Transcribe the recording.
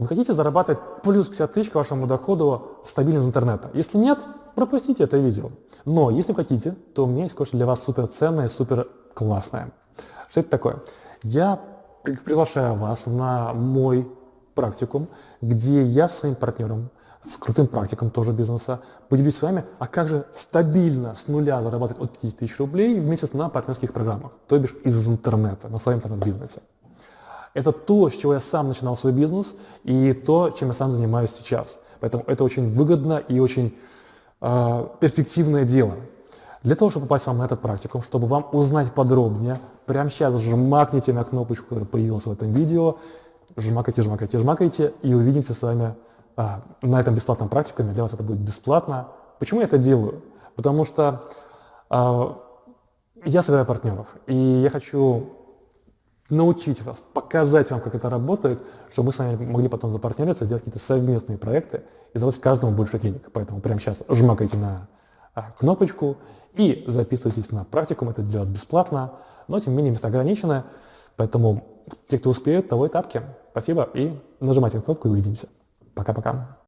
Вы хотите зарабатывать плюс 50 тысяч к вашему доходу стабильно из интернета? Если нет, пропустите это видео. Но если хотите, то у меня есть кое-что для вас супер ценное, супер классное. Что это такое? Я приглашаю вас на мой практикум, где я со своим партнером, с крутым практиком тоже бизнеса, поделюсь с вами, а как же стабильно с нуля зарабатывать от 50 тысяч рублей в месяц на партнерских программах, то бишь из интернета, на своем интернет-бизнесе. Это то, с чего я сам начинал свой бизнес, и то, чем я сам занимаюсь сейчас. Поэтому это очень выгодно и очень э, перспективное дело. Для того, чтобы попасть вам на этот практикум, чтобы вам узнать подробнее, прямо сейчас жмакните на кнопочку, которая появилась в этом видео, жмакайте, жмакайте, жмакайте, и увидимся с вами а, на этом бесплатном практикуме. Для вас это будет бесплатно. Почему я это делаю? Потому что а, я собираю партнеров, и я хочу научить вас, показать вам, как это работает, чтобы мы с вами могли потом запартнериться, сделать какие-то совместные проекты и заработать каждому больше денег. Поэтому прямо сейчас жмакайте на а, кнопочку и записывайтесь на практикум, это для вас бесплатно, но тем не менее места ограничены, поэтому те, кто успеют, того и тапки. Спасибо и нажимайте на кнопку и увидимся. Пока-пока.